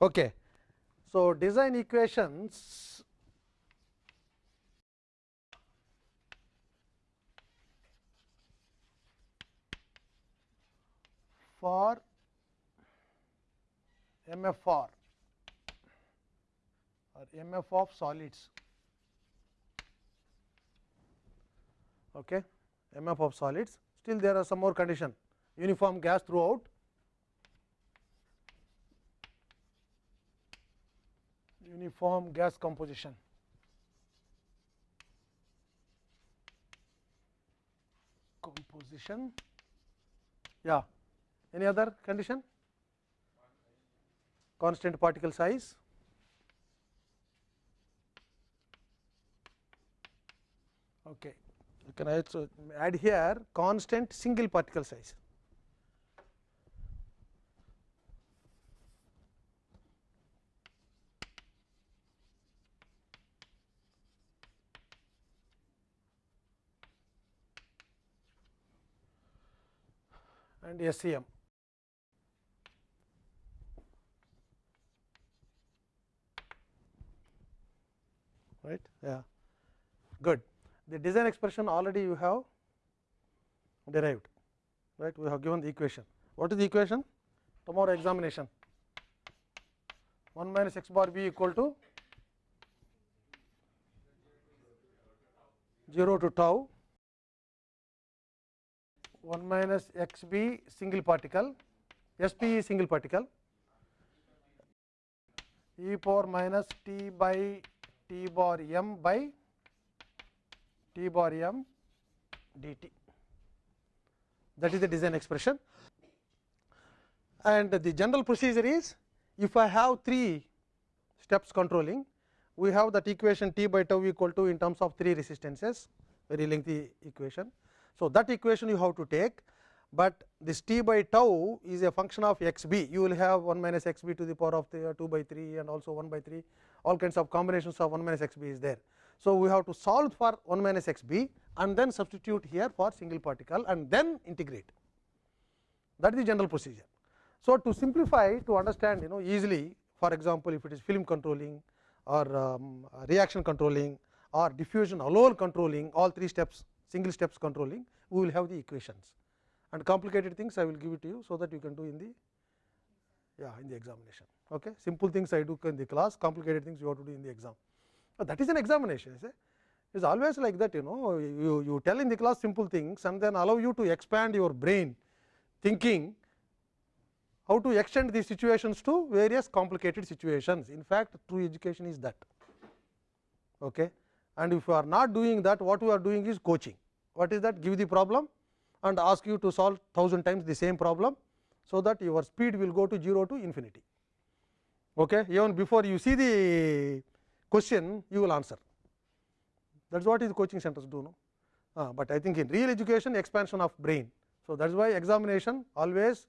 Okay. So, design equations for MFR or MF of solids. Okay. MF of solids still there are some more condition uniform gas throughout uniform gas composition. Composition, yeah. Any other condition? Constant particle size. Okay. Can also add here constant single particle size. And SCM. Right? Yeah. Good. The design expression already you have derived. Right? We have given the equation. What is the equation? Tomorrow examination. 1 minus x bar b equal to 0 to tau 1 minus x b single particle, s p single particle e power minus t by t bar m by t bar m dt. That is the design expression. And the general procedure is if I have three steps controlling, we have that equation t by tau equal to in terms of three resistances, very lengthy equation. So, that equation you have to take, but this t by tau is a function of x b. You will have 1 minus x b to the power of the 2 by 3 and also 1 by 3, all kinds of combinations of 1 minus x b is there. So, we have to solve for 1 minus x b and then substitute here for single particle and then integrate. That is the general procedure. So, to simplify to understand you know easily for example, if it is film controlling or um, reaction controlling or diffusion allole controlling all three steps single steps controlling, we will have the equations and complicated things I will give it to you. So, that you can do in the yeah in the examination. Okay. Simple things I do in the class, complicated things you have to do in the exam. Uh, that is an examination. It is always like that you know you, you tell in the class simple things and then allow you to expand your brain thinking how to extend these situations to various complicated situations. In fact, true education is that. Okay and if you are not doing that what we are doing is coaching. What is that? Give the problem and ask you to solve thousand times the same problem. So, that your speed will go to 0 to infinity. Okay. Even before you see the question you will answer that is what is coaching centers do. No? Uh, but I think in real education expansion of brain. So, that is why examination always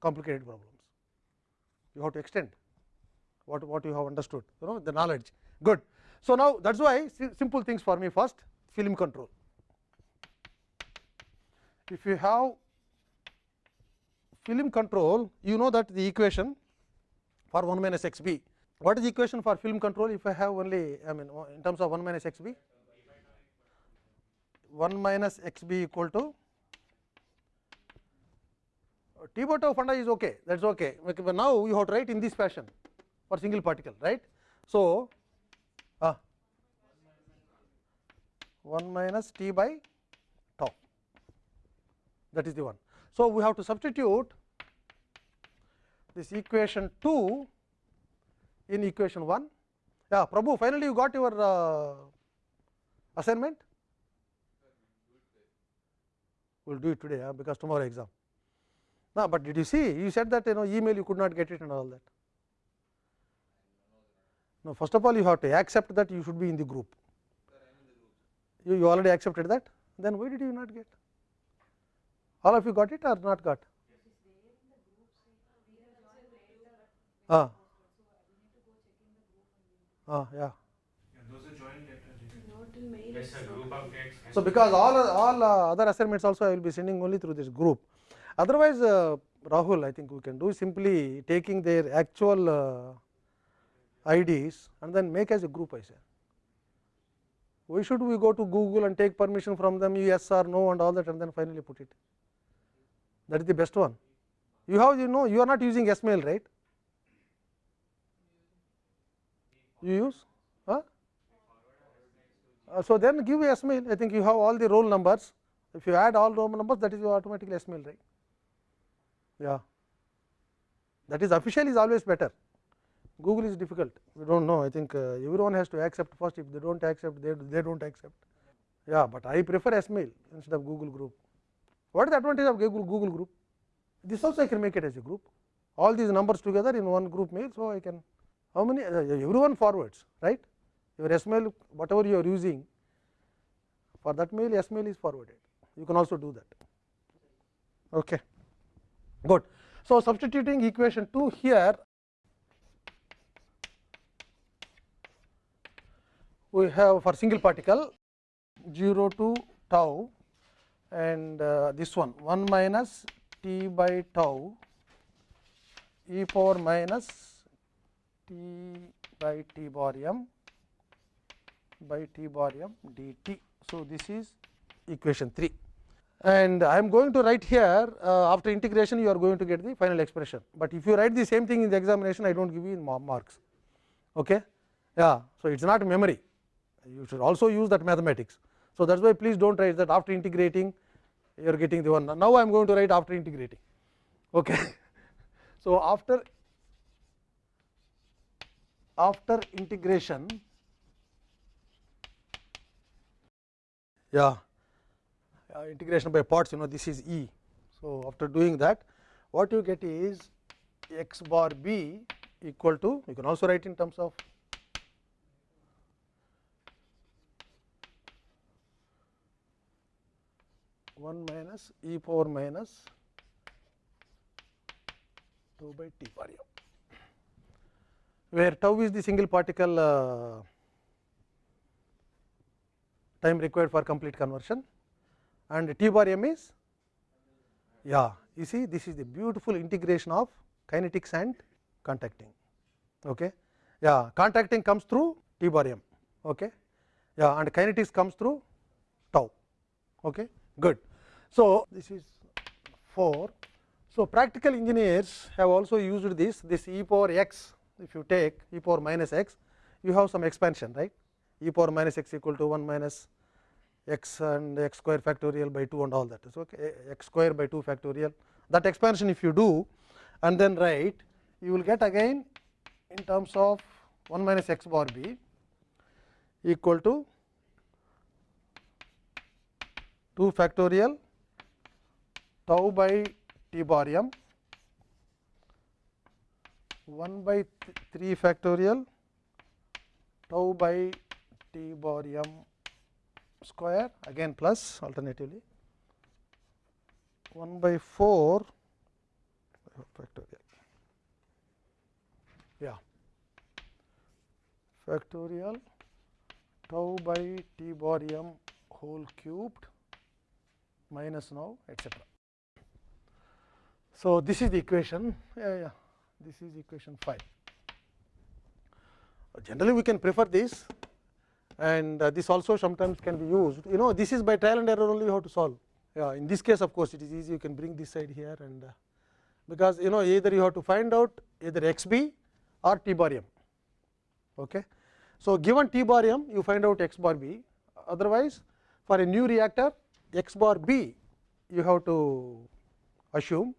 complicated problems you have to extend what, what you have understood you know the knowledge good. So, now that is why simple things for me first film control. If you have film control, you know that the equation for 1 minus x b. What is the equation for film control if I have only I mean in terms of 1 minus x b? 1 minus x b equal to T bar tau funda is okay that is okay. But now you have to write in this fashion for single particle right. So, ah, 1 minus t by tau that is the one. So, we have to substitute this equation 2 in equation 1. Yeah, Prabhu finally you got your uh, assignment? We will do it today because tomorrow exam. No, but did you see you said that you know email you could not get it and all that. No, first of all you have to accept that you should be in the group. You, you already accepted that, then why did you not get? All of you got it or not got? Ah. Ah, yeah. So, because all all uh, other assignments also I will be sending only through this group. Otherwise, uh, Rahul I think we can do simply taking their actual uh, IDs and then make as a group I say. Why should we go to Google and take permission from them yes or no and all that and then finally put it. That is the best one. You have you know you are not using SMail right. You use? Huh? Uh, so, then give SMail I think you have all the roll numbers if you add all roll numbers that is your automatically SMail right. Yeah. That is official is always better. Google is difficult. We do not know. I think uh, everyone has to accept first. If they do not accept, they, they do not accept. Yeah, but I prefer SMail instead of Google Group. What is the advantage of Google, Google Group? This also I can make it as a group. All these numbers together in one group mail. So, I can how many uh, everyone forwards right. Your SMail whatever you are using for that mail SMail is forwarded. You can also do that. Okay. Good. So, substituting equation 2 here we have for single particle 0 to tau and uh, this one 1 minus t by tau e power minus t by t bar m by t bar dt. So, this is equation 3 and I am going to write here uh, after integration you are going to get the final expression, but if you write the same thing in the examination I do not give you marks. Okay? Yeah, so, it is not memory you should also use that mathematics. So, that is why please do not write that after integrating you are getting the one now I am going to write after integrating. Okay. So, after after integration yeah integration by parts you know this is E. So, after doing that what you get is x bar b equal to you can also write in terms of one minus e power minus 2 by t m, where tau is the single particle uh, time required for complete conversion and T bar m is yeah you see this is the beautiful integration of kinetics and contacting. Okay. Yeah, contacting comes through T bar m okay. yeah, and kinetics comes through tau. Okay. Good. So, this is 4. So, practical engineers have also used this this e power x if you take e power minus x you have some expansion right e power minus x equal to 1 minus x and x square factorial by 2 and all that. So, okay, x square by 2 factorial that expansion if you do and then write you will get again in terms of 1 minus x bar b equal to 2 factorial tau by t bar m 1 by 3 factorial tau by t bar m square again plus alternatively 1 by 4 factorial yeah factorial tau by t bar m whole cubed minus now etcetera. So, this is the equation. Yeah, yeah. This is equation 5. Generally we can prefer this. And uh, this also sometimes can be used. You know this is by trial and error only have to solve. Yeah in this case of course it is easy. You can bring this side here and uh, because you know either you have to find out either x b or t bar m. Okay? So given t bar m you find out x bar b. Otherwise for a new reactor x bar b you have to assume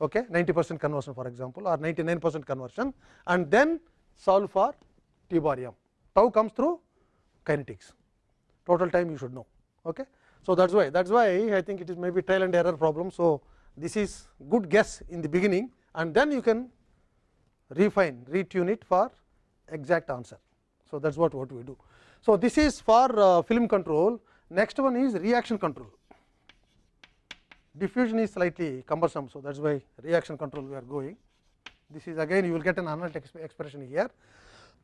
okay 90 percent conversion for example or 99 percent conversion and then solve for t bar m tau comes through kinetics total time you should know. Okay. So, that is why that is why I think it is maybe trial and error problem. So, this is good guess in the beginning and then you can refine retune it for exact answer. So, that is what, what we do. So, this is for uh, film control next one is reaction control diffusion is slightly cumbersome. So, that is why reaction control we are going. This is again you will get an analytic expression here.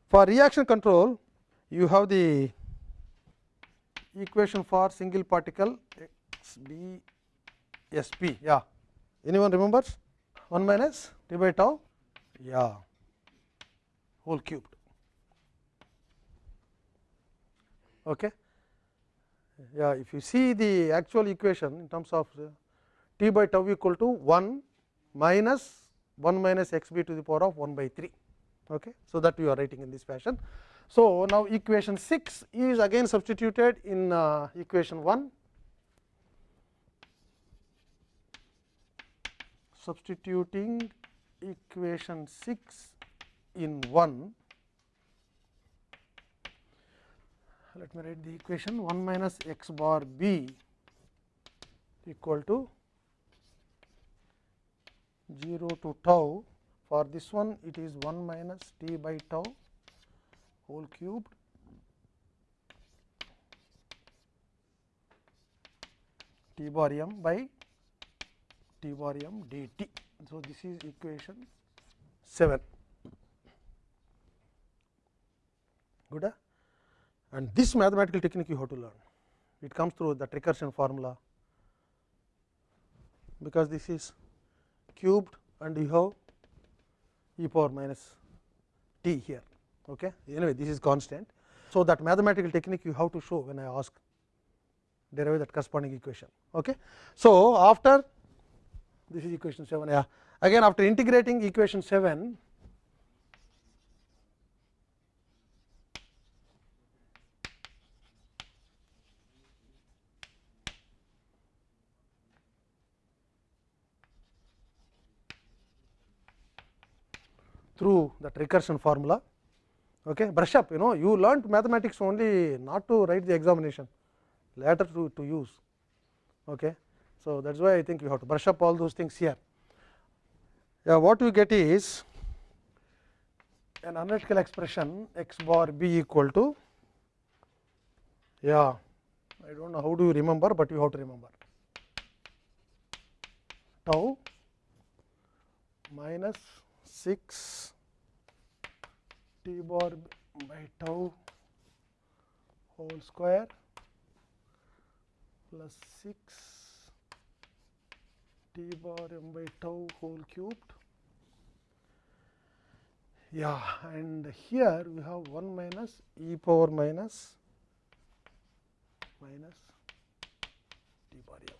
For reaction control you have the equation for single particle x b s p. Yeah. Anyone remembers? 1 minus t by tau? Yeah. Whole cubed. Okay? Yeah if you see the actual equation in terms of uh, t by tau equal to 1 minus 1 minus x b to the power of 1 by 3 okay? So that we are writing in this fashion. So now equation 6 is again substituted in uh, equation 1 substituting equation 6 in 1 let me write the equation. 1 minus x bar b equal to 0 to tau for this one it is 1 minus t by tau whole cubed t bar m by t bar dt. So, this is equation 7 good. Uh? and this mathematical technique you have to learn. It comes through that recursion formula, because this is cubed and you have e power minus t here. Okay. Anyway, this is constant. So, that mathematical technique you have to show when I ask derive that corresponding equation. Okay. So, after this is equation 7 yeah again after integrating equation 7 through that recursion formula. Okay. Brush up, you know, you learnt mathematics only not to write the examination, later to, to use. Okay. So, that is why I think you have to brush up all those things here. Yeah, what you get is an analytical expression x bar b equal to yeah I do not know how do you remember, but you have to remember tau minus 6 t bar by tau whole square plus 6 t bar m by tau whole cubed. Yeah, and here we have 1 minus e power minus minus t bar m.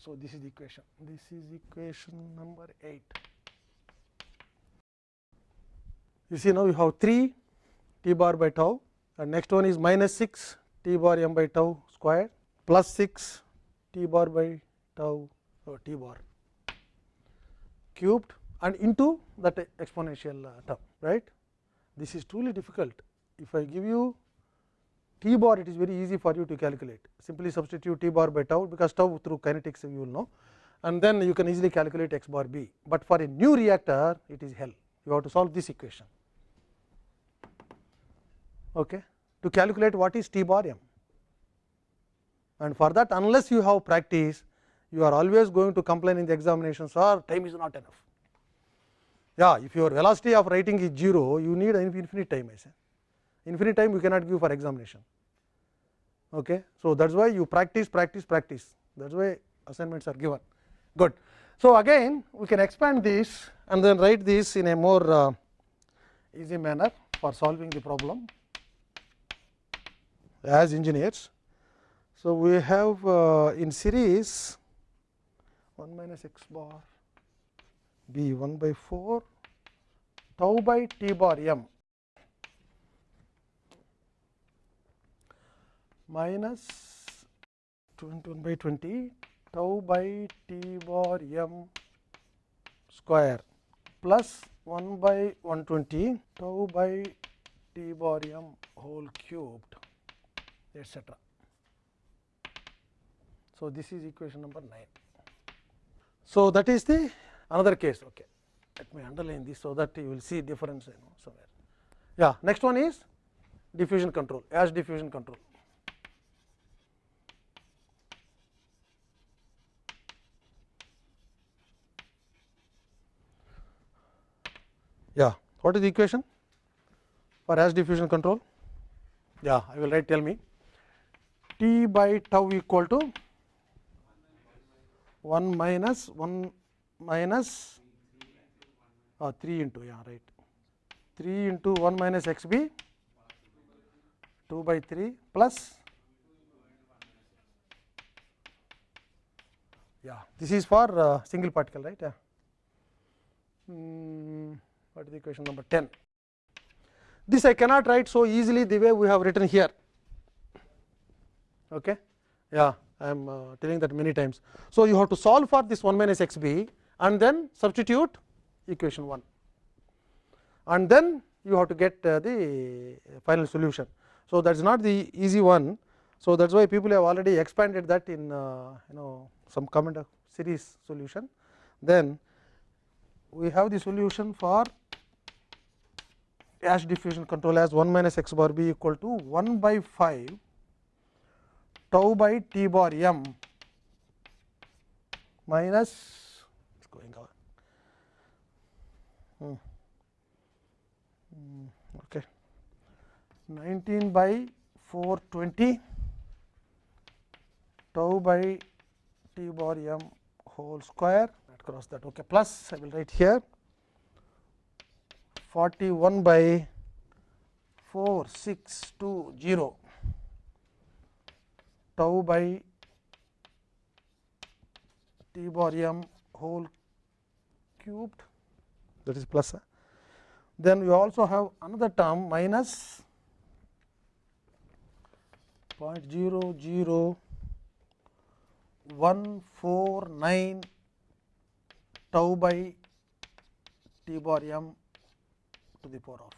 So, this is the equation. This is equation number 8. You see now you have 3 t bar by tau and next one is minus 6 t bar m by tau square plus 6 t bar by tau or t bar cubed and into that exponential uh, term right. This is truly difficult. If I give you t bar it is very easy for you to calculate. Simply substitute t bar by tau because tau through kinetics you will know. And then you can easily calculate x bar b, but for a new reactor it is hell. You have to solve this equation okay, to calculate what is t bar m. And for that unless you have practice, you are always going to complain in the examinations or time is not enough. Yeah, if your velocity of writing is 0, you need infinite time I say. Infinite time you cannot give for examination. Okay. So, that is why you practice, practice, practice that is why assignments are given. Good. So, again we can expand this and then write this in a more uh, easy manner for solving the problem as engineers. So, we have uh, in series 1 minus x bar b 1 by 4 tau by t bar m minus 21 by 20 tau by t bar m square plus 1 by 120 tau by t bar m whole cubed etc. So, this is equation number 9. So, that is the another case. Okay. Let me underline this, so that you will see difference you know somewhere. Yeah, next one is diffusion control, ash diffusion control. Yeah, what is the equation for ash diffusion control? Yeah, I will write. Tell me t by tau equal to 1 minus 1 minus or 3 into yeah right. 3 into 1 minus x b 2 by 3 plus yeah this is for uh, single particle right yeah. Mm, what is the equation number 10 this I cannot write so easily the way we have written here okay? Yeah I am uh, telling that many times. So you have to solve for this 1 minus x b and then substitute equation 1 and then you have to get uh, the final solution. So that is not the easy one. So that is why people have already expanded that in uh, you know some comment of series solution. Then we have the solution for ash diffusion control as 1 minus x bar b equal to 1 by 5 tau by t bar m minus it's going on. Hmm. Hmm, okay 19 by 420 tau by t bar m whole square across that okay plus I will write here 41 by 4620 tau by t bar m whole cubed that is plus. Then we also have another term minus 0.00149 tau by t bar m to the power of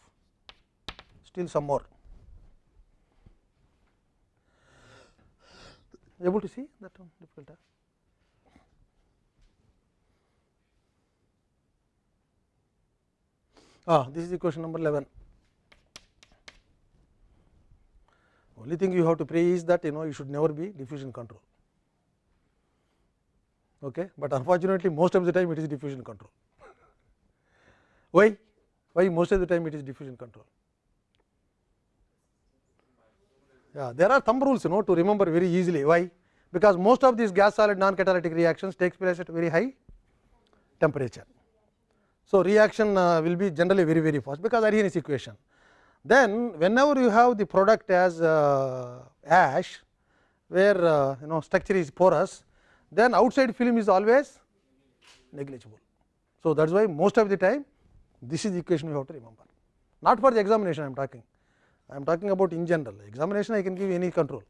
still some more able to see? That one difficult ah this is equation number 11 only thing you have to pray is that you know you should never be diffusion control. Okay? But unfortunately most of the time it is diffusion control. Why? Why most of the time it is diffusion control. Yeah, there are thumb rules you know to remember very easily why because most of these gas solid non catalytic reactions takes place at very high temperature. So, reaction uh, will be generally very very fast because Arrhenius equation. Then whenever you have the product as uh, ash where uh, you know structure is porous then outside film is always negligible. So, that is why most of the time this is the equation you have to remember, not for the examination I am talking. I am talking about in general examination I can give any control.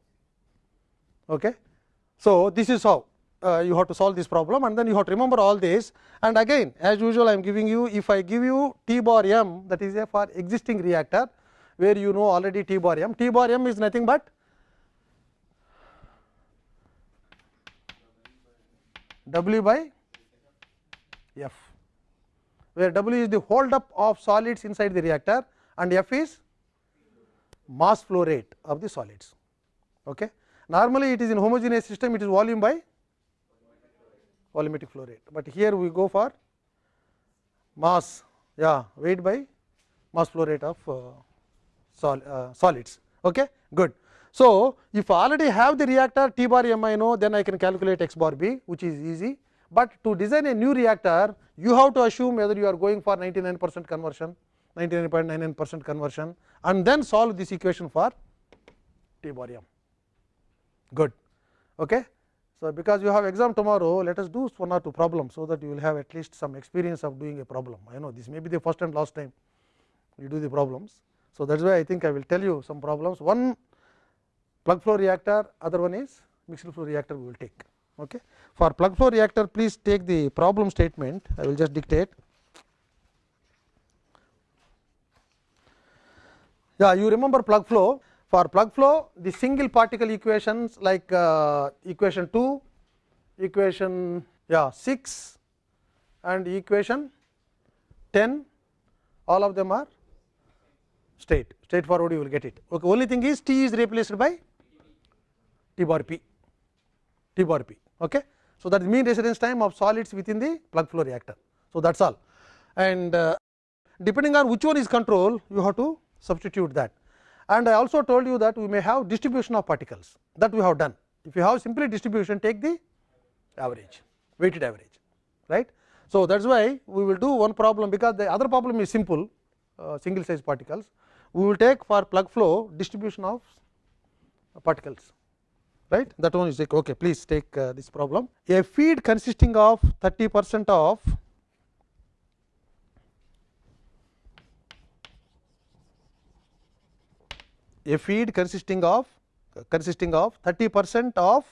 Okay. So, this is how uh, you have to solve this problem and then you have to remember all this and again as usual I am giving you if I give you T bar m that is a for existing reactor where you know already T bar m, T bar m is nothing but W by F where W is the hold up of solids inside the reactor and F is mass flow rate of the solids. Okay. Normally, it is in homogeneous system it is volume by volumetric flow rate, but here we go for mass yeah weight by mass flow rate of uh, sol, uh, solids. Okay. Good. So, if I already have the reactor T bar m I know then I can calculate x bar b which is easy but to design a new reactor you have to assume whether you are going for 99 percent conversion 99.99 percent conversion and then solve this equation for T bar m good. Okay. So, because you have exam tomorrow let us do one or two problems so that you will have at least some experience of doing a problem I know this may be the first and last time you do the problems. So, that is why I think I will tell you some problems one plug flow reactor other one is mixed flow reactor we will take. Okay. For plug flow reactor, please take the problem statement. I will just dictate. Yeah, you remember plug flow. For plug flow, the single particle equations like uh, equation 2, equation yeah 6 and equation 10, all of them are straight, straightforward you will get it. Okay. Only thing is T is replaced by T bar P, T bar P. Okay. So, that is mean residence time of solids within the plug flow reactor. So, that is all and uh, depending on which one is control you have to substitute that. And I also told you that we may have distribution of particles that we have done. If you have simply distribution take the average weighted average right. So, that is why we will do one problem because the other problem is simple uh, single size particles. We will take for plug flow distribution of particles right that one is like okay please take uh, this problem a feed consisting of 30 percent of a feed consisting of consisting of 30 percent of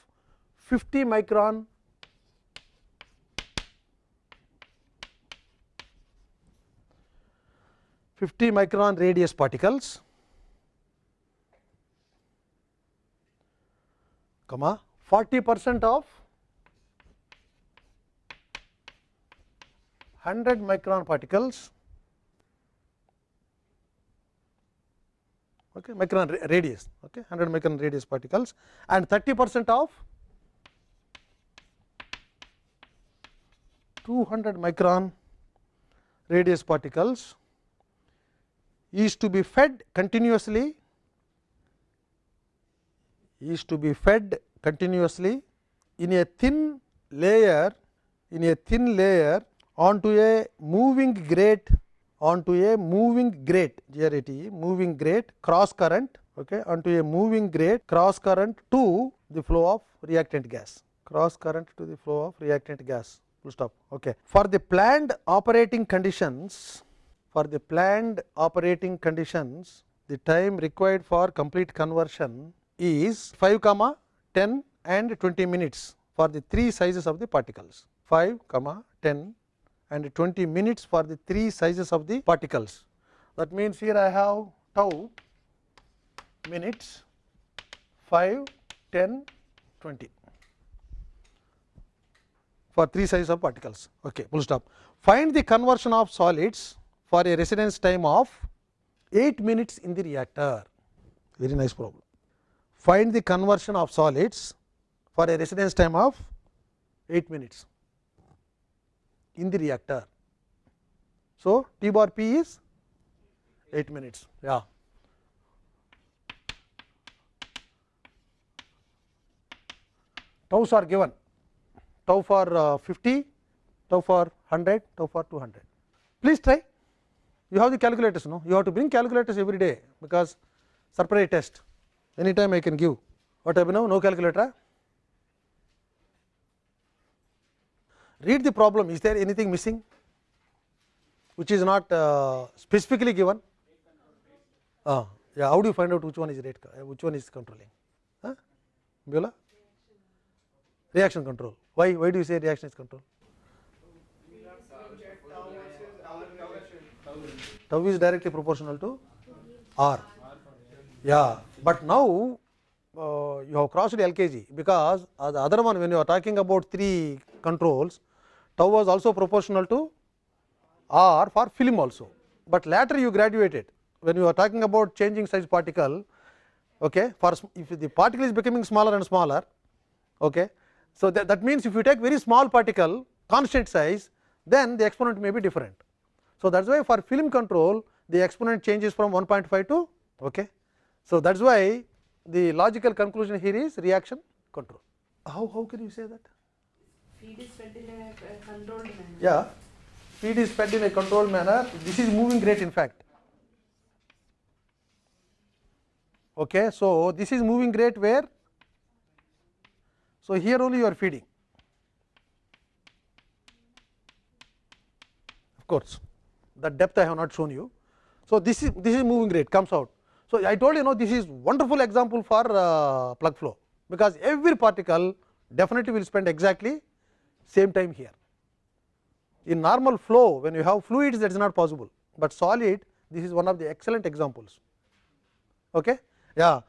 50 micron. Fifty micron radius particles comma 40 percent of 100 micron particles okay, micron radius. Okay, 100 micron radius particles and 30 percent of 200 micron radius particles is to be fed continuously is to be fed continuously in a thin layer in a thin layer onto a moving grate onto a moving grate here it is moving grate cross current okay, onto a moving grate cross current to the flow of reactant gas cross current to the flow of reactant gas full stop. Okay. For the planned operating conditions for the planned operating conditions the time required for complete conversion is 5 comma 10 and 20 minutes for the three sizes of the particles 5 comma 10 and 20 minutes for the three sizes of the particles. That means, here I have tau minutes 5, 10, 20 for three sizes of particles. Okay, full stop. Find the conversion of solids for a residence time of 8 minutes in the reactor. Very nice problem find the conversion of solids for a residence time of 8 minutes in the reactor. So, T bar P is 8 minutes. Yeah. Taus are given tau for uh, 50, tau for 100, tau for 200. Please try. You have the calculators, no? You have to bring calculators every day because surprise test anytime I can give. What Abhinav? No calculator? Read the problem. Is there anything missing which is not uh, specifically given? Uh, yeah, how do you find out which one is rate, which one is controlling? Huh? Beulah? Reaction control. Why? Why do you say reaction is control? Tau is directly proportional to R. Yeah, but now uh, you have crossed LKG because the other one when you are talking about three controls, tau was also proportional to R for film also, but later you graduated when you are talking about changing size particle. Okay, for if the particle is becoming smaller and smaller, okay, so that, that means if you take very small particle constant size, then the exponent may be different. So that is why for film control the exponent changes from 1.5 to okay. So, that is why the logical conclusion here is reaction control. How, how can you say that? Feed is fed in a uh, controlled manner. Yeah, feed is fed in a controlled manner. This is moving grate in fact. Okay, so this is moving grate where? So here only you are feeding. Of course, the depth I have not shown you. So this is this is moving grate comes out. So, I told you know this is wonderful example for uh, plug flow, because every particle definitely will spend exactly same time here. In normal flow when you have fluids that is not possible, but solid this is one of the excellent examples. Okay? Yeah.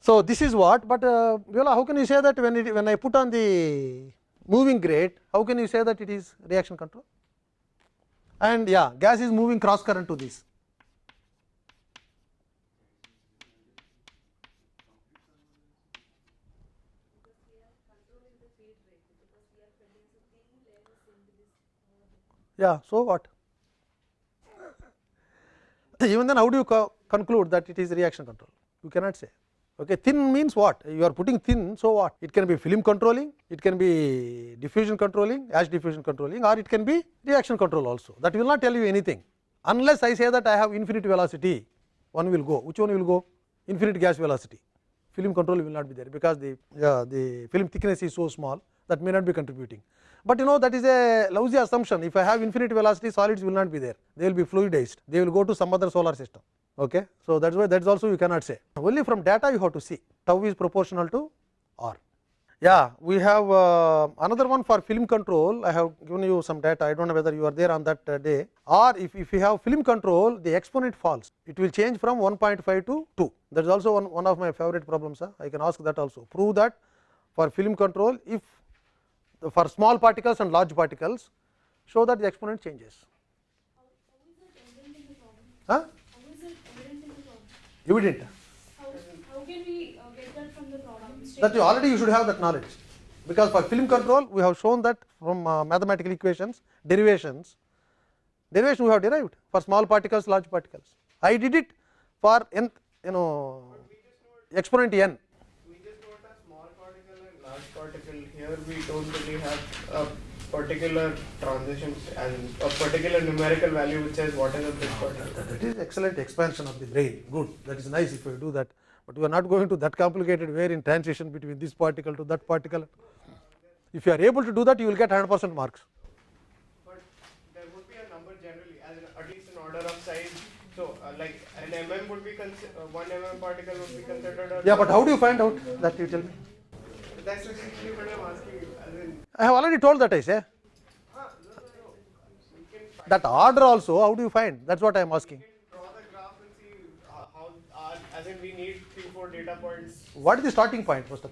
So, this is what, but uh, Viola, how can you say that when it, when I put on the moving grate, how can you say that it is reaction control? And yeah, gas is moving cross current to this. Yeah, so what? Even then how do you co conclude that it is reaction control? You cannot say. Okay, thin means what? You are putting thin, so what? It can be film controlling, it can be diffusion controlling, ash diffusion controlling, or it can be reaction control also. That will not tell you anything, unless I say that I have infinite velocity, one will go. Which one will go? Infinite gas velocity. Film control will not be there, because the yeah, the film thickness is so small that may not be contributing. But you know that is a lousy assumption. If I have infinite velocity, solids will not be there. They will be fluidized. They will go to some other solar system. Okay. So, that is why that is also you cannot say. Only from data you have to see tau is proportional to R. Yeah, we have uh, another one for film control. I have given you some data. I don't know whether you are there on that uh, day. Or if, if you have film control, the exponent falls. It will change from 1.5 to 2. That is also one, one of my favorite problems. Huh? I can ask that also. Prove that for film control, if for small particles and large particles, show that the exponent changes. Huh? Evident. How, can we get that from the problem? that you already you should have that knowledge because for film control we have shown that from uh, mathematical equations derivations derivation we have derived for small particles large particles i did it for n you know exponent n We just got a small particle and large particle. Here we don't really have a particular transition and a particular numerical value which says what is a big particle. that is excellent expansion of the brain. Good. That is nice if you do that. But we are not going to that complicated way in transition between this particle to that particle. If you are able to do that you will get 100 percent marks. But there would be a number generally, as at least an order of size. So, uh, like an mm would be uh, one mm particle would be considered yeah but how do you find out that you tell me That's what I'm asking you. As in, i have already told that i say that order also how do you find that is what i am asking we need three, four data points. What is the starting point first of?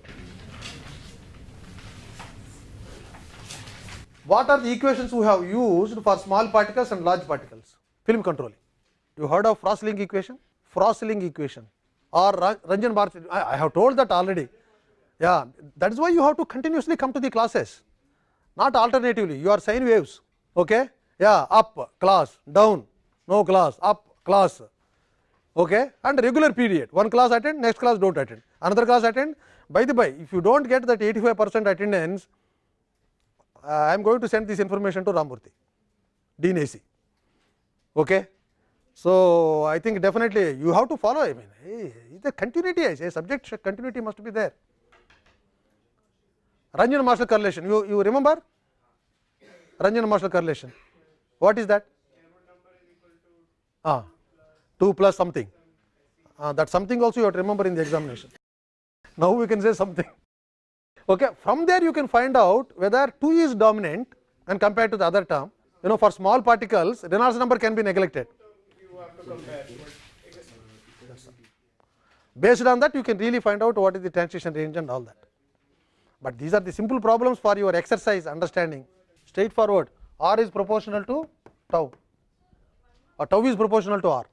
What are the equations we have used for small particles and large particles? Film controlling. You heard of Frössling equation? Frössling equation or Ranz-Marshall. I, I have told that already. Yeah, that is why you have to continuously come to the classes, not alternatively. You are sine waves. Okay? Yeah, up class, down, no class, up class, okay and regular period one class attend next class don't attend another class attend by the by if you don't get that 85 percent attendance uh, i am going to send this information to ramurthy dean ac okay so i think definitely you have to follow i mean hey, a continuity i say subject continuity must be there Ranz-Marshall correlation you you remember Ranz-Marshall correlation what is that ah 2 plus something. Uh, that something also you have to remember in the examination. Now we can say something. Okay, from there you can find out whether 2 is dominant and compared to the other term. You know, for small particles, Reynolds number can be neglected. Based on that, you can really find out what is the transition range and all that. But these are the simple problems for your exercise understanding. Straightforward. R is proportional to tau, or tau is proportional to R.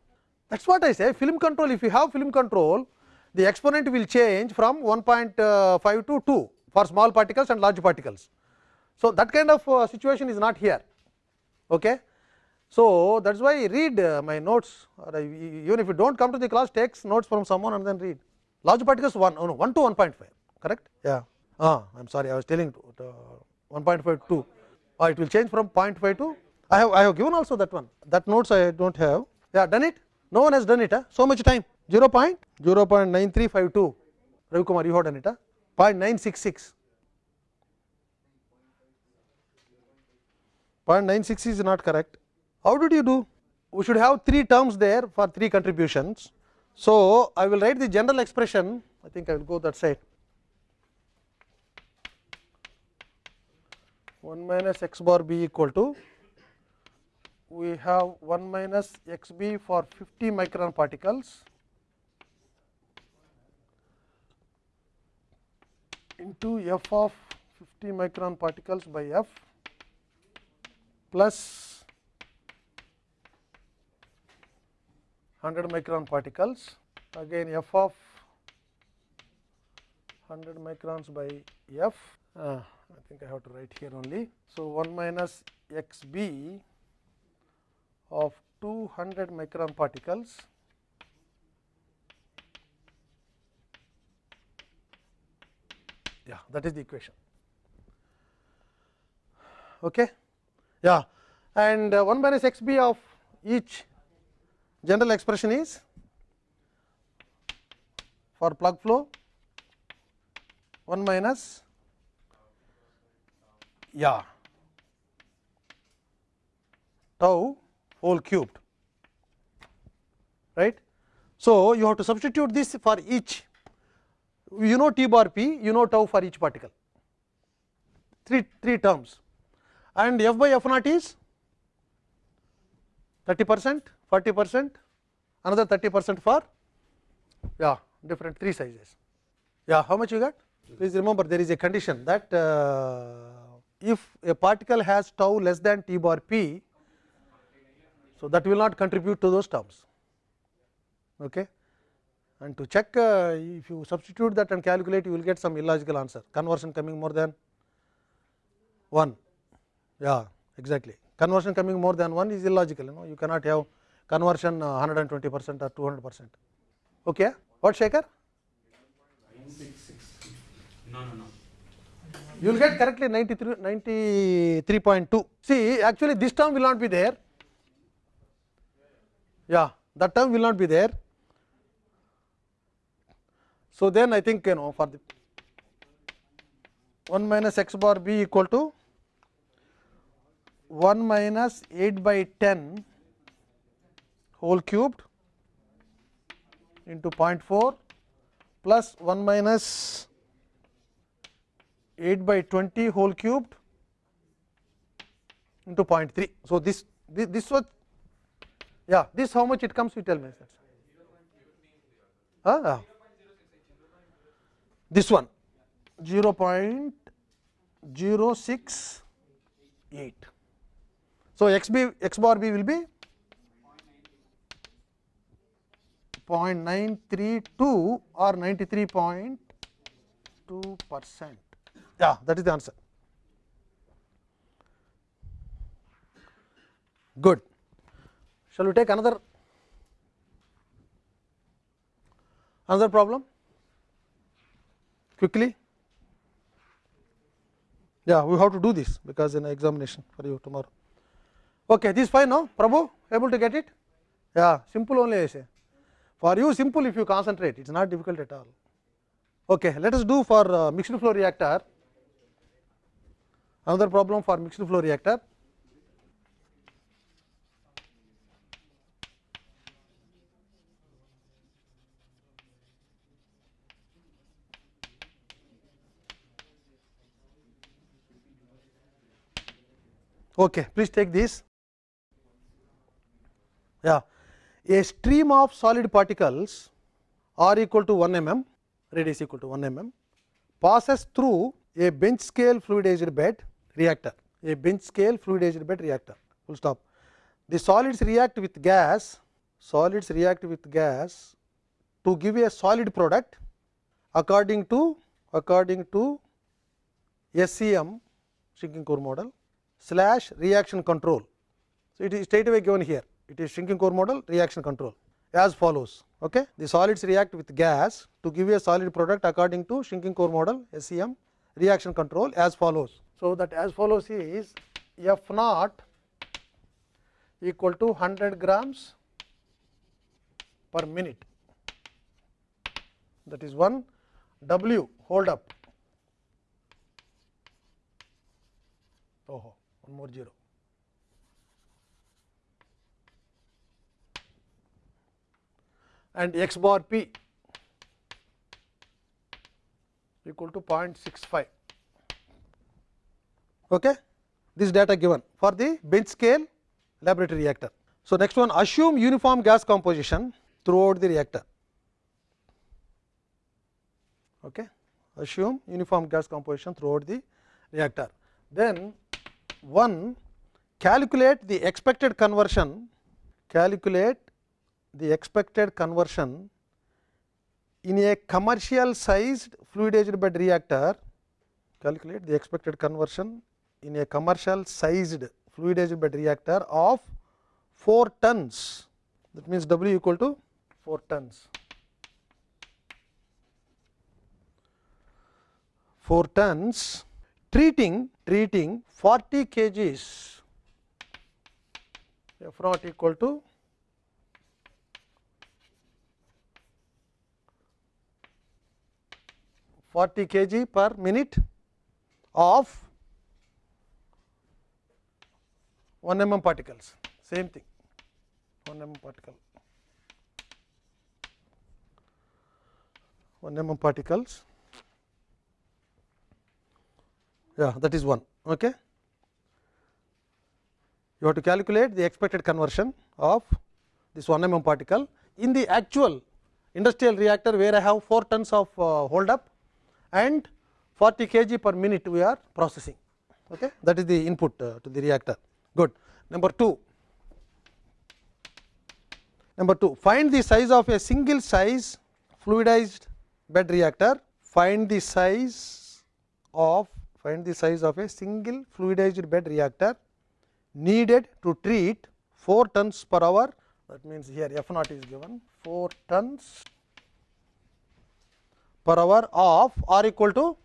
That is what I say. Film control, if you have film control, the exponent will change from 1.5 to 2 for small particles and large particles. So, that kind of uh, situation is not here. Okay. So, that is why read uh, my notes or I, even if you do not come to the class takes notes from someone and then read. Large particles 1, oh no, 1 to 1.5 correct? Yeah. Ah, I am sorry I was telling to, uh, 1.5 to ah, it will change from 0.5 to I have I have given also that one that notes I do not have. Yeah, done it? No one has done it. Huh? So much time 0 0.9352 Ravi Kumar you have done it. Huh? 0.966 0.96 is not correct. How did you do? We should have three terms there for three contributions. So, I will write the general expression, I think I will go that side. 1 minus x bar b equal to, we have 1 minus x b for 50 micron particles. Into f of 50 micron particles by f plus 100 micron particles. Again f of 100 microns by f. Uh, I think I have to write here only. So, 1 minus x b of 200 micron particles Yeah, that is the equation. Okay. Yeah, and uh, 1 minus x b of each general expression is for plug flow 1 minus yeah tau whole cubed. Right. So, you have to substitute this for each. You know t bar p you know tau for each particle. Three three terms. And f by f naught is 30 percent 40 percent another 30 percent for yeah different three sizes. Yeah how much you got? Please remember there is a condition that uh, if a particle has tau less than t bar p so that will not contribute to those terms okay and to check uh, if you substitute that and calculate you will get some illogical answer conversion coming more than 1 yeah exactly conversion coming more than 1 is illogical you know you cannot have conversion 120 percent or 200 percent okay what shaker No, no, no. You will get correctly 93 93.2 see actually this term will not be there. Yeah that term will not be there. So then i think you know for the 1 minus x bar b equal to 1 minus 8 by 10 whole cubed into 0.4 plus 1 minus 8 by 20 whole cubed into 0.3. So, this, this this was yeah this how much it comes you tell me. Huh? This one 0.068. So, x b x bar b will be 0.932 or 93.2 percent. Yeah, that is the answer. Good. Shall we take another another problem quickly? Yeah, we have to do this because in examination for you tomorrow. Okay, this is fine now. Prabhu, able to get it? Yeah, simple only I say. For you, simple if you concentrate, it is not difficult at all. Okay, let us do for uh, mixed flow reactor. Another problem for mixed flow reactor. Okay, please take this. Yeah, a stream of solid particles r equal to 1 mm, radius equal to 1 mm, passes through a bench scale fluidized bed reactor, a bench scale fluidized bed reactor. Full stop. The solids react with gas, solids react with gas to give a solid product according to according to SCM shrinking core model slash reaction control. So, it is straight away given here it is shrinking core model reaction control as follows. Okay. The solids react with gas to give a solid product according to shrinking core model SCM reaction control as follows. So, that as follows is F naught equal to 100 grams per minute. That is 1 W hold up. Oh one more zero. And x bar p equal to 0.65. Okay. This data given for the bench scale laboratory reactor. So, next one assume uniform gas composition throughout the reactor. Okay. Assume uniform gas composition throughout the reactor. Then one calculate the expected conversion, calculate the expected conversion in a commercial sized fluidized bed reactor, calculate the expected conversion in a commercial sized fluidized bed reactor of 4 tons that means W equal to 4 tons. 4 tons treating treating 40 kgs f naught equal to forty kg per minute of 1 mm particles same thing 1 mm particle 1 mm particles yeah that is one okay you have to calculate the expected conversion of this 1 mm particle in the actual industrial reactor where I have 4 tons of uh, hold up and 40 kg per minute we are processing okay that is the input uh, to the reactor good. Number 2 number 2 find the size of a single size fluidized bed reactor. Find the size of find the size of a single fluidized bed reactor needed to treat 4 tons per hour. That means here f naught is given. 4 tons per hour of r equal to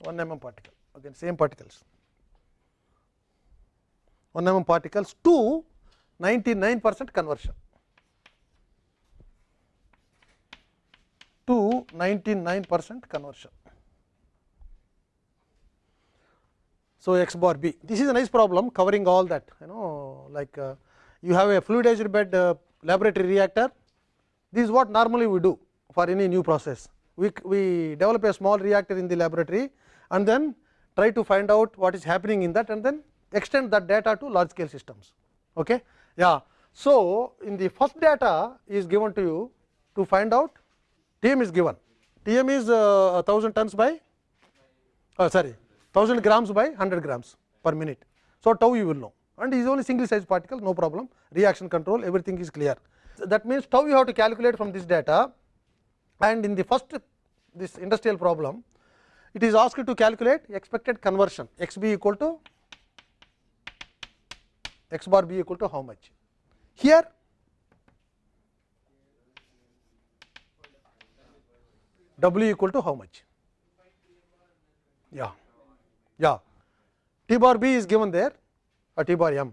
1 mm particle. Again same particles 1 mm particles to 99 percent conversion. To 99 percent conversion. So, x bar b this is a nice problem covering all that you know like uh, you have a fluidized bed uh, laboratory reactor. This is what normally we do for any new process. We, we develop a small reactor in the laboratory and then try to find out what is happening in that and then extend that data to large scale systems. Okay. Yeah. So, in the first data is given to you to find out Tm is given, Tm is uh, 1000 tons by uh, sorry 1000 grams by 100 grams per minute. So, tau you will know and is only single size particle no problem reaction control everything is clear. That means, tau you have to calculate from this data and in the first this industrial problem it is asked to calculate expected conversion x b equal to x bar b equal to how much. Here w equal to how much? Yeah, yeah. T bar b is given there, or T bar m.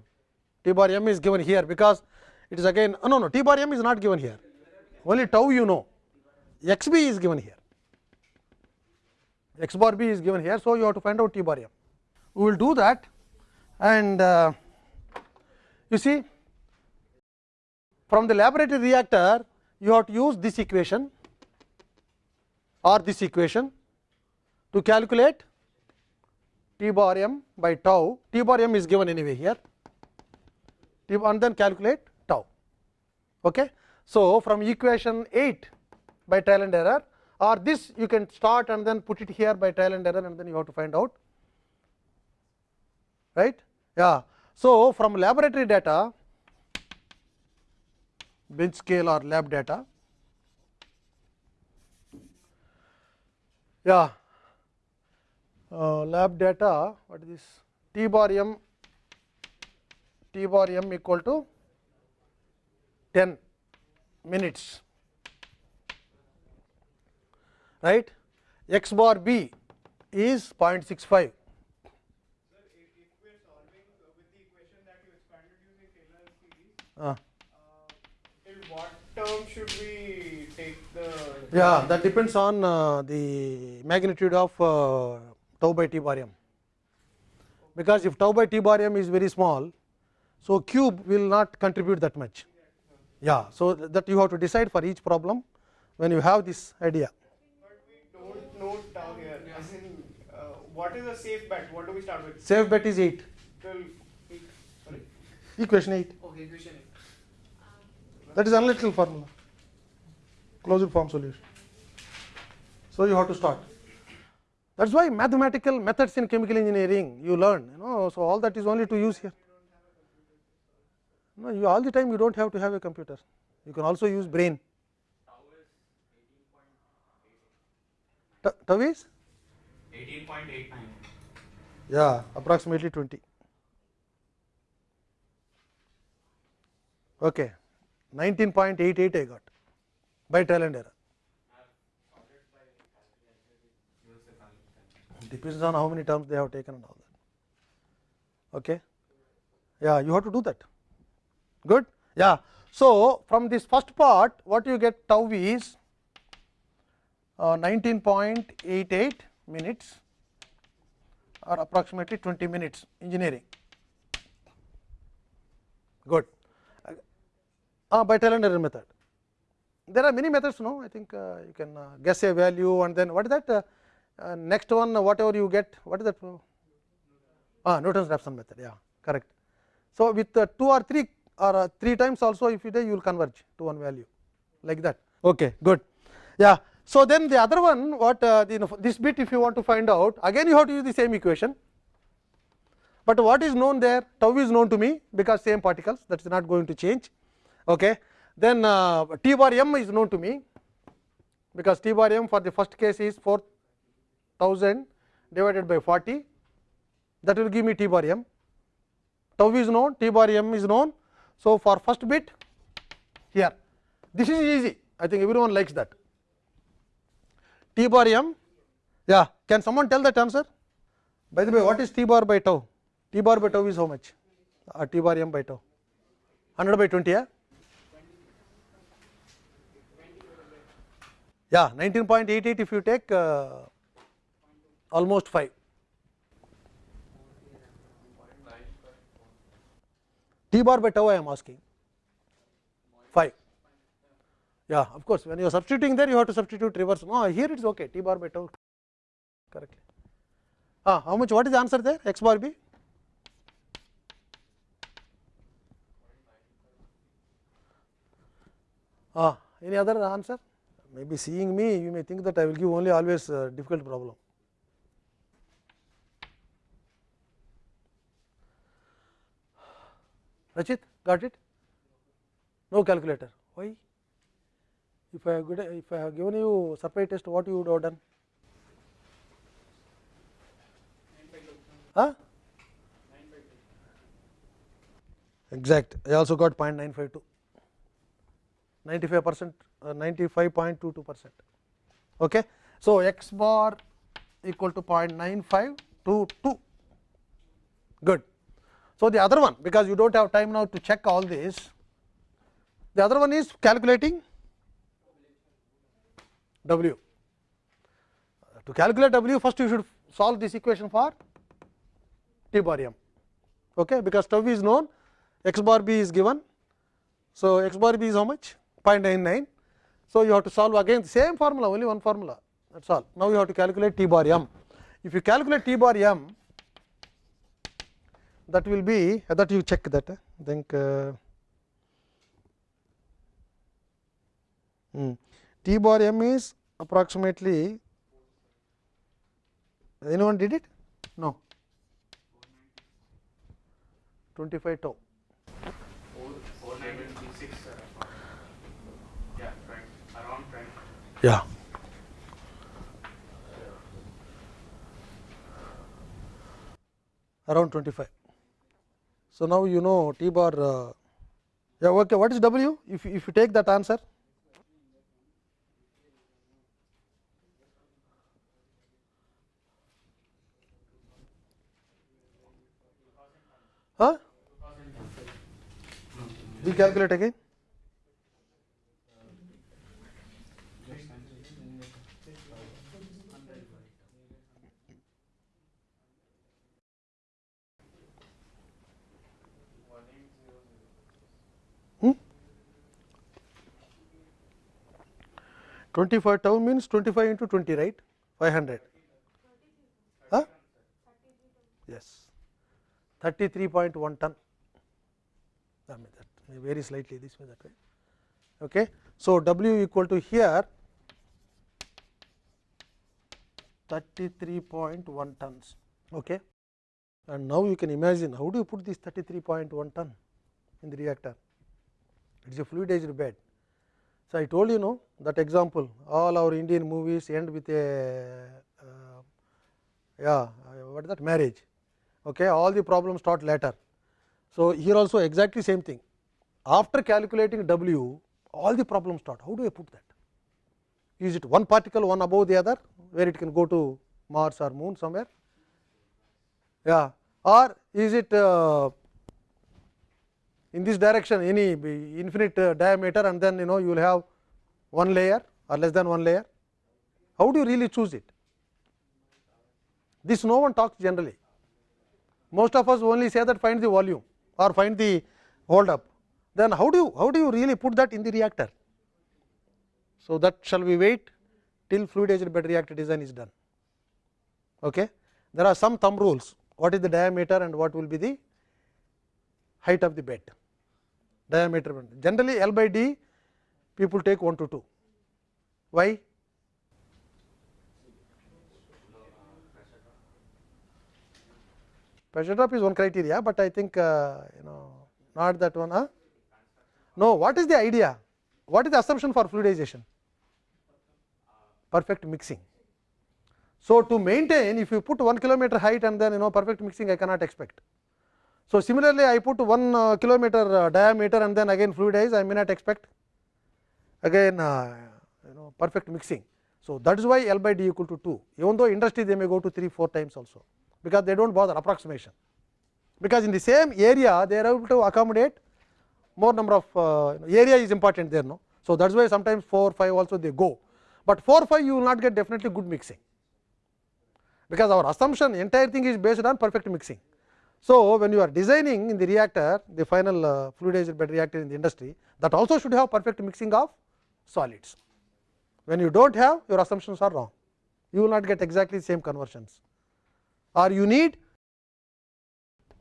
T bar m is given here because it is again oh, no no T bar m is not given here. Only tau you know. X b is given here. X bar b is given here, so you have to find out T bar m. We will do that, and uh, you see from the laboratory reactor you have to use this equation or this equation to calculate T bar m by tau, T bar m is given anyway here T and then calculate tau. Okay. So, from equation 8 by trial and error or this you can start and then put it here by trial and error and then you have to find out right. Yeah. So, from laboratory data bench scale or lab data yeah uh, lab data what is this T bar m T bar m equal to 10 minutes right x bar b is 0.65 uh, Till what term should we take the? yeah that depends on uh, the magnitude of uh, tau by t bar m because if tau by t bar m is very small so cube will not contribute that much yeah so that you have to decide for each problem when you have this idea But we don't know tau here. As in, uh, what is a safe bet? What do we start with? safe bet is 8 Till eight. Sorry. equation 8 Okay, equation eight. That is analytical formula. Closed form solution. So, you have to start. That is why mathematical methods in chemical engineering you learn you know. So, all that is only to use here. No you all the time you do not have to have a computer. You can also use brain. Ta- tau is 18.89. yeah approximately 20 okay 19.88 I got by trial and error depends on how many terms they have taken and all that. Okay. Yeah, you have to do that. Good. Yeah. So, from this first part, what you get tau is uh, 19.88 minutes or approximately 20 minutes engineering. Good. Uh, by trial and error method. There are many methods, no? I think uh, you can uh, guess a value and then what is that? Uh, uh, next one, whatever you get, what is that? Ah, Newton's Raphson method, yeah, correct. So, with uh, two or three or uh, three times also, if you do, you will converge to one value, like that. Okay, good. Yeah. So, then the other one, what the, you know, this bit, if you want to find out, again you have to use the same equation. But what is known there? Tau is known to me because same particles, that is not going to change. Okay. Then uh, T bar m is known to me because T bar m for the first case is 4000 divided by 40 that will give me T bar m. Tau is known, T bar m is known. So, for first bit here. This is easy. I think everyone likes that. T bar m. Yeah can someone tell that answer? By the way what is T bar by tau? T bar by tau is how much? Uh, T bar m by tau. 100 by 20 yeah Yeah, 19.88 if you take uh, almost 5. T bar by tau I am asking 5. Yeah, of course, when you are substituting there, you have to substitute reverse. No, here it is okay. T bar by tau correctly. Ah, how much? What is the answer there? X bar b. Ah, any other answer? Maybe seeing me you may think that I will give only always uh, difficult problem. Rachit got it? No calculator. Why? If I have if I have given you surprise test, what you would have done? Huh? Exact. I also got 0.952. 95 percent Uh, 95.22 percent. Okay. So, x bar equal to 0.9522 good. So, the other one because you do not have time now to check all this the other one is calculating W. To calculate W first you should solve this equation for T bar m okay, because tau is known x bar b is given. So, x bar b is how much 0.99 so, you have to solve again the same formula only one formula that is all. Now, you have to calculate T bar m. If you calculate T bar m that will be that you check that think uh, hmm, T bar m is approximately anyone did it? No 25 tau. Ja. Yeah. Around 25. So, now you know T bar, uh, yeah, okay. What is W? If, if you take that answer, huh? We calculate again. 25 tau means 25 into 20 right? 500 huh? yes. 33.1 ton. That may that may vary slightly this way that way. Okay? So w equal to here 33.1 tons. Okay? And now you can imagine how do you put this 33.1 ton in the reactor? It is a fluidized bed. So, I told you know that example all our Indian movies end with a uh, yeah what is that marriage okay all the problems start later. So, here also exactly same thing after calculating W all the problems start how do I put that is it one particle one above the other where it can go to Mars or Moon somewhere? Yeah, or is it uh, in this direction any infinite uh, diameter and then you know you will have one layer or less than one layer? How do you really choose it? This no one talks generally. Most of us only say that find the volume or find the hold up. Then how do you how do you really put that in the reactor? So, that shall we wait till fluidized bed reactor design is done. Okay. There are some thumb rules what is the diameter and what will be the height of the bed diameter generally L by D people take 1 to 2 why pressure drop is one criteria, but I think uh, you know not that one. Huh? No, what is the idea? What is the assumption for fluidization? Perfect mixing. So, to maintain if you put 1 kilometer height and then you know perfect mixing I cannot expect. So, similarly I put 1 uh, kilometer uh, diameter and then again fluidize I may not expect again uh, you know perfect mixing. So, that is why L by D equal to 2 even though industry they may go to 3 4 times also because they do not bother approximation because in the same area they are able to accommodate more number of uh, area is important there no. So, that is why sometimes 4 5 also they go, but 4 5 you will not get definitely good mixing because our assumption entire thing is based on perfect mixing. So, when you are designing in the reactor the final uh, fluidized bed reactor in the industry that also should have perfect mixing of solids. When you do not have your assumptions are wrong you will not get exactly same conversions or you need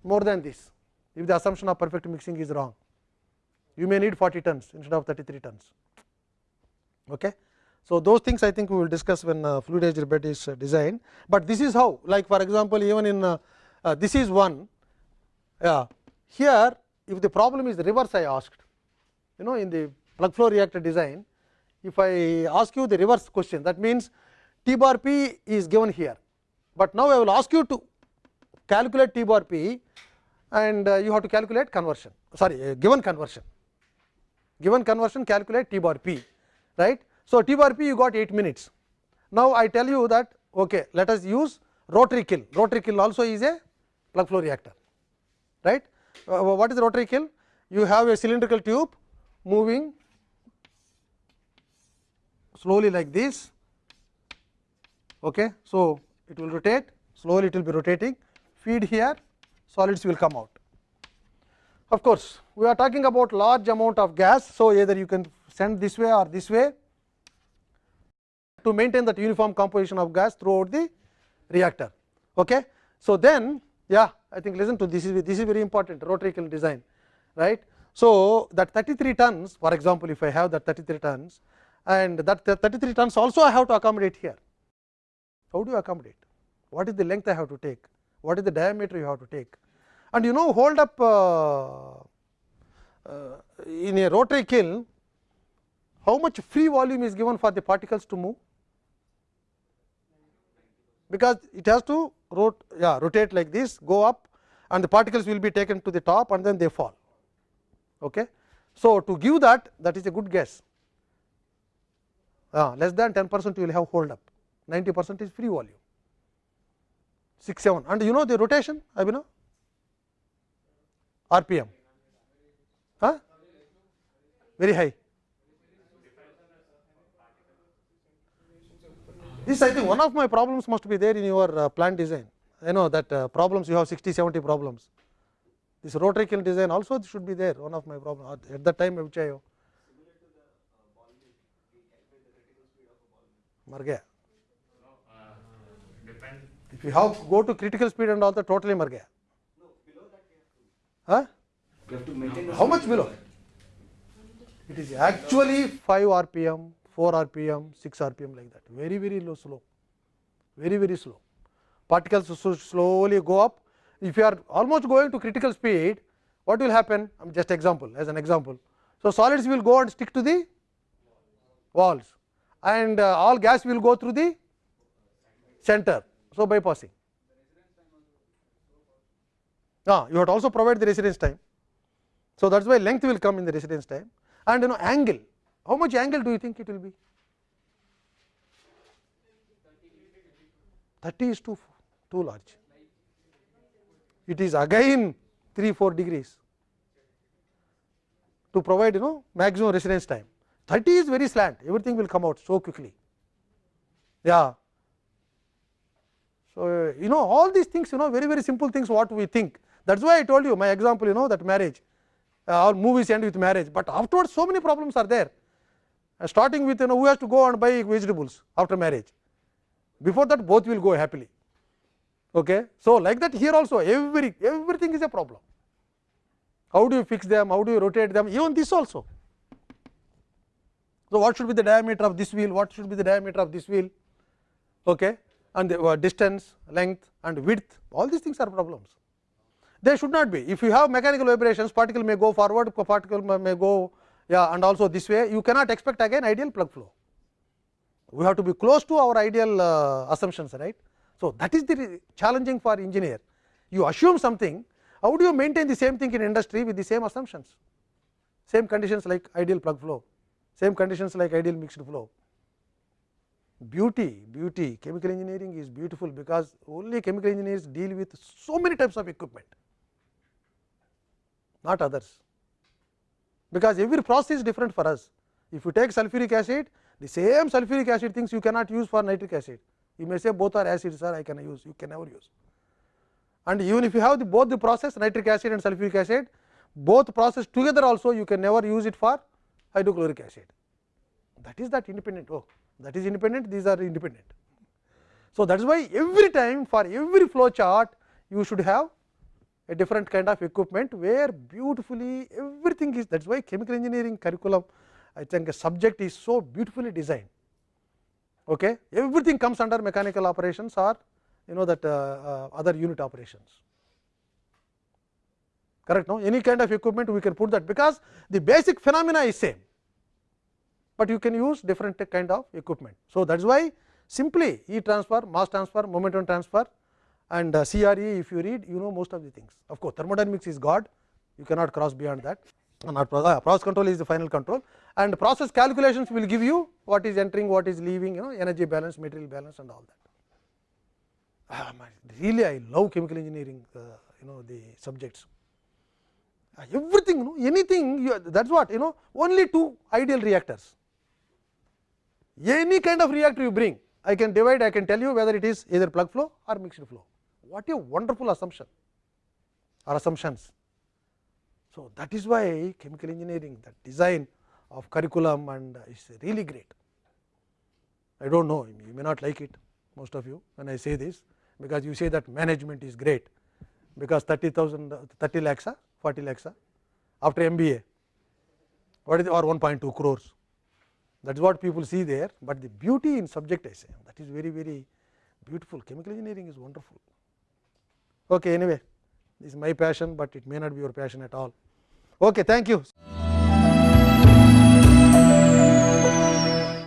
more than this if the assumption of perfect mixing is wrong you may need 40 tons instead of 33 tons. Okay. So, those things I think we will discuss when uh, fluidized bed is uh, designed, but this is how like for example, even in uh, uh, this is one. Yeah, here if the problem is the reverse I asked. You know in the plug flow reactor design if I ask you the reverse question that means T bar P is given here, but now I will ask you to calculate T bar P and uh, you have to calculate conversion. Sorry uh, given conversion. Given conversion calculate T bar P right. So, T bar P you got 8 minutes. Now, I tell you that okay, let us use rotary kiln rotary kiln also is a plug flow reactor right. Uh, what is the rotary kiln? You have a cylindrical tube moving slowly like this. Okay. So, it will rotate slowly it will be rotating feed here solids will come out. Of course, we are talking about large amount of gas. So, either you can send this way or this way to maintain that uniform composition of gas throughout the reactor. Okay. So, then yeah I think listen to this is this is very important rotary kiln design right. So, that 33 tons for example, if I have that 33 tons and that 33 tons also I have to accommodate here. How do you accommodate? What is the length I have to take? What is the diameter you have to take? And you know hold up uh, uh, in a rotary kiln, how much free volume is given for the particles to move? Because it has to rot, yeah, rotate like this, go up and the particles will be taken to the top and then they fall. Okay. So, to give that that is a good guess. Uh, less than 10 percent you will have hold up. 90 percent is free volume. 6 7 and you know the rotation Abhinav? Rpm huh? very high This I think one of my problems must be there in your uh, plant design. I know that uh, problems you have 60, 70 problems. This rotary kiln design also should be there, one of my problems at, at that time which I have. Margaya. If you have go to critical speed and all the totally margaya. Huh? How much below? It is actually 5 rpm 4 rpm 6 rpm like that very very low slow very very slow particles so slowly go up if you are almost going to critical speed what will happen I am just example as an example so solids will go and stick to the walls and uh, all gas will go through the center. So, bypassing. Ah, you have to also provide the residence time. So, that is why length will come in the residence time and you know angle. How much angle do you think it will be? 30 is too, too large. It is again 3 4 degrees to provide you know maximum residence time. 30 is very slant, everything will come out so quickly. Yeah. So, you know all these things you know very very simple things what we think. That is why I told you my example you know that marriage uh, movies end with marriage, but afterwards so many problems are there. Uh, starting with you know who has to go and buy vegetables after marriage. Before that both will go happily. Okay. So, like that here also every everything is a problem. How do you fix them, how do you rotate them even this also. So, what should be the diameter of this wheel, what should be the diameter of this wheel okay, and the uh, distance, length and width all these things are problems. They should not be if you have mechanical vibrations particle may go forward, particle may go yeah, and also this way you cannot expect again ideal plug flow. We have to be close to our ideal uh, assumptions right. So, that is the challenging for engineer you assume something how do you maintain the same thing in industry with the same assumptions same conditions like ideal plug flow same conditions like ideal mixed flow. Beauty, beauty chemical engineering is beautiful because only chemical engineers deal with so many types of equipment not others because every process is different for us. If you take sulfuric acid the same sulfuric acid things you cannot use for nitric acid. You may say both are acids sir I can use. You can never use. And even if you have the both the process nitric acid and sulfuric acid both process together also you can never use it for hydrochloric acid. That is that independent. Oh that is independent. These are independent. So, that is why every time for every flow chart you should have a different kind of equipment where beautifully everything is that is why chemical engineering curriculum I think a subject is so beautifully designed. Okay. Everything comes under mechanical operations or you know that uh, uh, other unit operations correct no any kind of equipment we can put that because the basic phenomena is same, but you can use different kind of equipment. So, that is why simply heat transfer, mass transfer, momentum transfer and uh, CRE if you read you know most of the things. Of course, thermodynamics is God you cannot cross beyond that not process, process control is the final control and process calculations will give you what is entering, what is leaving you know energy balance, material balance and all that. Ah, really I love chemical engineering uh, you know the subjects uh, everything you know, anything you, that is what you know only two ideal reactors any kind of reactor you bring I can divide I can tell you whether it is either plug flow or mixed flow what a wonderful assumption or assumptions. So, that is why chemical engineering the design of curriculum and uh, is really great. I do not know you may not like it most of you when I say this because you say that management is great because 30,000 uh, 30 lakhs uh, 40 lakhs after MBA what is or 1.2 crores that is what people see there, but the beauty in subject I say that is very very beautiful chemical engineering is wonderful. Okay, anyway, this is my passion, but it may not be your passion at all. Okay, thank you.